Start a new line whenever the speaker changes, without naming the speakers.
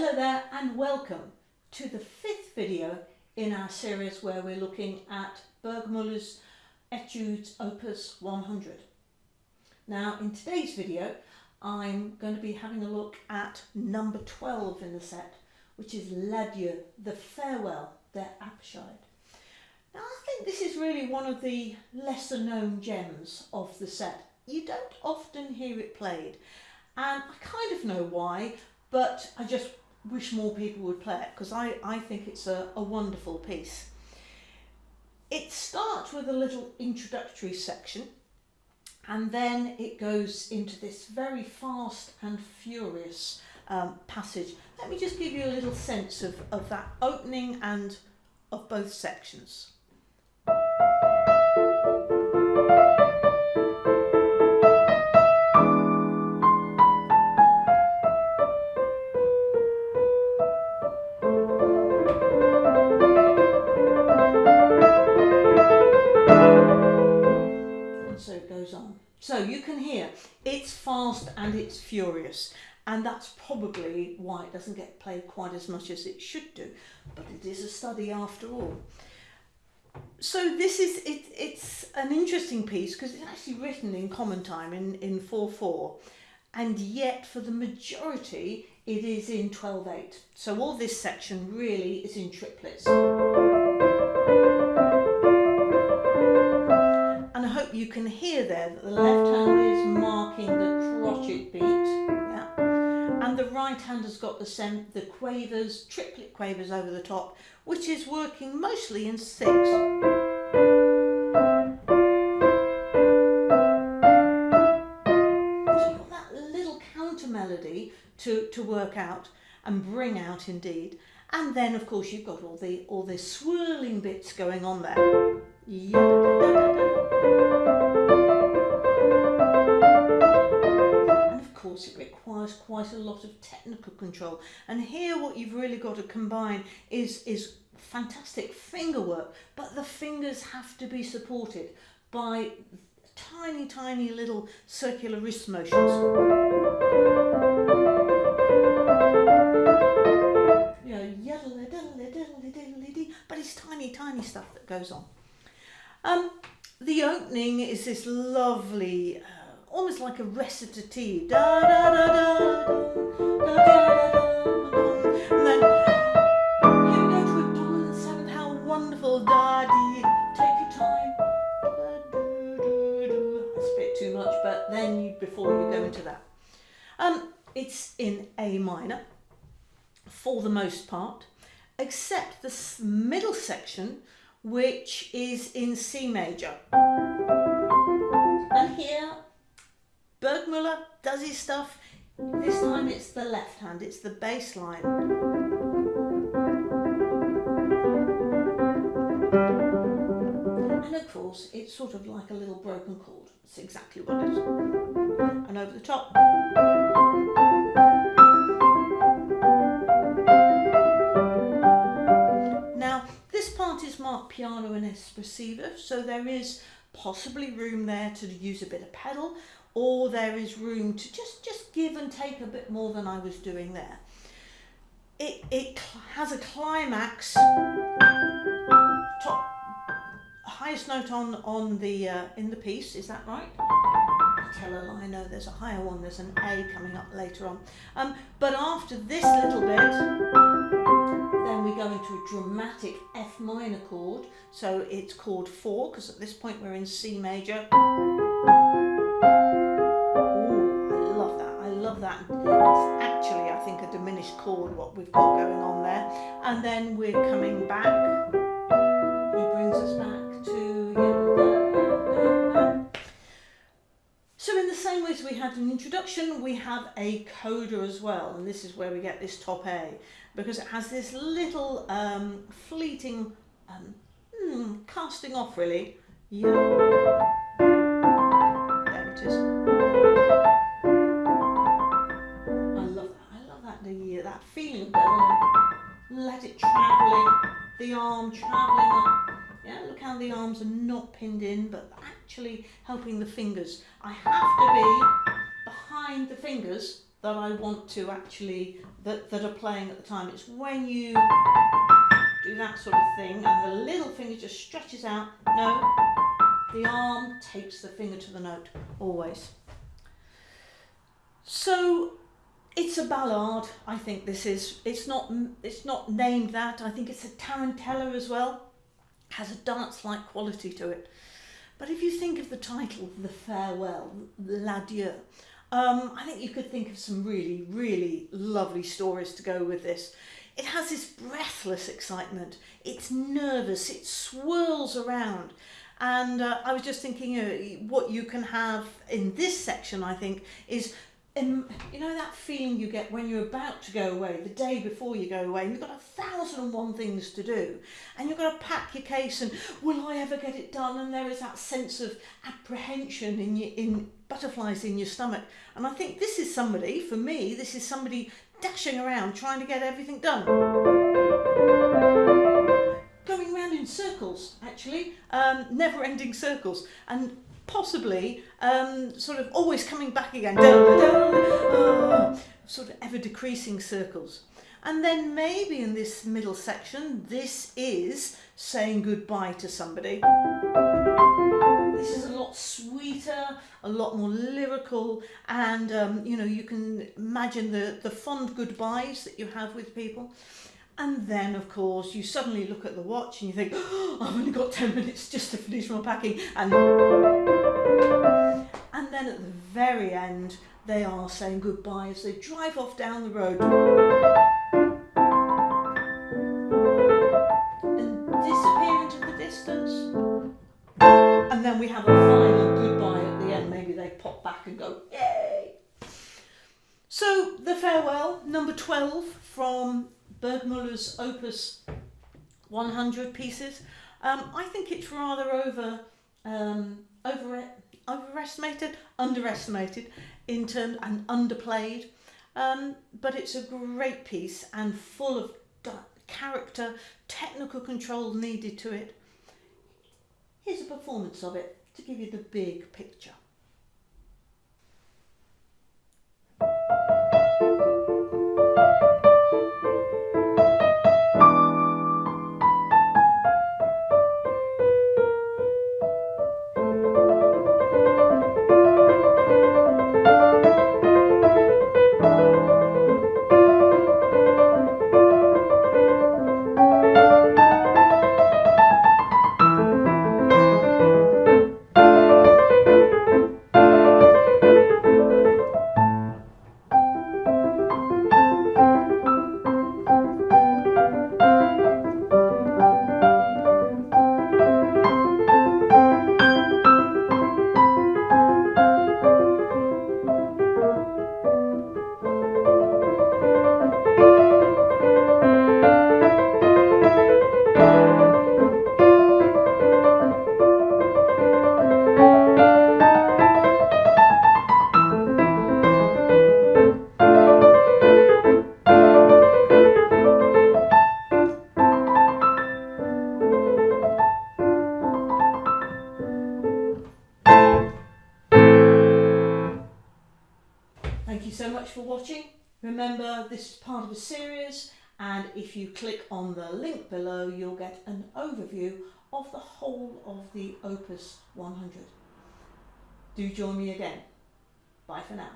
Hello there and welcome to the fifth video in our series where we're looking at Burgmüller's Etudes Opus 100. Now in today's video I'm going to be having a look at number 12 in the set which is L'Adieu, the Farewell, der Abschied. Now I think this is really one of the lesser known gems of the set. You don't often hear it played and I kind of know why but I just wish more people would play it because I, I think it's a, a wonderful piece. It starts with a little introductory section and then it goes into this very fast and furious um, passage. Let me just give you a little sense of, of that opening and of both sections. And it's furious and that's probably why it doesn't get played quite as much as it should do but it is a study after all. So this is it, it's an interesting piece because it's actually written in common time in, in 4-4 and yet for the majority it is in 12-8. So all this section really is in triplets. You can hear there that the left hand is marking the crotchet beat, yeah, and the right hand has got the sem the quavers, triplet quavers over the top, which is working mostly in six. So you've got that little counter melody to, to work out and bring out indeed. And then of course you've got all the all the swirling bits going on there. And of course it requires quite a lot of technical control. And here what you've really got to combine is, is fantastic finger work, but the fingers have to be supported by tiny, tiny little circular wrist motions. but it's tiny, tiny stuff that goes on. Um, the opening is this lovely, uh, almost like a recitative. Da, da, da, da, da, da, da, and then go to a dominant seventh. How wonderful! Da. Take your time. A bit too much, but then before you go into that, um, it's in A minor for the most part, except the middle section which is in C major. And here, Burgmüller does his stuff. This time it's the left hand, it's the bass line. And of course, it's sort of like a little broken chord. It's exactly what it is. And over the top. Piano and espressivo so there is possibly room there to use a bit of pedal or there is room to just just give and take a bit more than I was doing there. It, it has a climax top highest note on on the uh, in the piece is that right? I tell lie no there's a higher one there's an A coming up later on. Um, but after this little bit go into a dramatic F minor chord. So it's chord four, because at this point we're in C major. Ooh, I love that. I love that. It's actually, I think, a diminished chord, what we've got going on there. And then we're coming back. Had an introduction, we have a coda as well. And this is where we get this top A because it has this little um, fleeting um, hmm, casting off really. Yeah. There it is. I love that. I love that the that feeling Let it travelling, the arm travelling up. Yeah, look how the arms are not pinned in, but actually helping the fingers. I have to be behind the fingers that I want to actually, that, that are playing at the time. It's when you do that sort of thing and the little finger just stretches out. No, the arm takes the finger to the note, always. So it's a ballad. I think this is. It's not. It's not named that. I think it's a tarantella as well. Has a dance-like quality to it. But if you think of the title, The Farewell, L'Adieu, um, I think you could think of some really, really lovely stories to go with this. It has this breathless excitement. It's nervous. It swirls around. And uh, I was just thinking, what you can have in this section, I think, is in, you know that feeling you get when you're about to go away, the day before you go away, and you've got a thousand and one things to do, and you've got to pack your case, and will I ever get it done? And there is that sense of apprehension in your, in butterflies in your stomach. And I think this is somebody, for me, this is somebody dashing around trying to get everything done. Going round in circles, actually, um, never-ending circles, and possibly um, sort of always coming back again, sort of ever decreasing circles. And then maybe in this middle section, this is saying goodbye to somebody. This is a lot sweeter, a lot more lyrical, and um, you know, you can imagine the, the fond goodbyes that you have with people. And then, of course, you suddenly look at the watch and you think, oh, I've only got 10 minutes just to finish my packing. And, and then at the very end, they are saying goodbye as they drive off down the road. And disappear into the distance. And then we have a final goodbye at the end. Maybe they pop back and go, yay! So, the farewell, number 12 from Burgmüller's Opus 100 pieces. Um, I think it's rather over, um, over overestimated, underestimated in terms and underplayed. Um, but it's a great piece and full of character, technical control needed to it. Here's a performance of it to give you the big picture. Thank you so much for watching. Remember this is part of a series and if you click on the link below you'll get an overview of the whole of the Opus 100. Do join me again. Bye for now.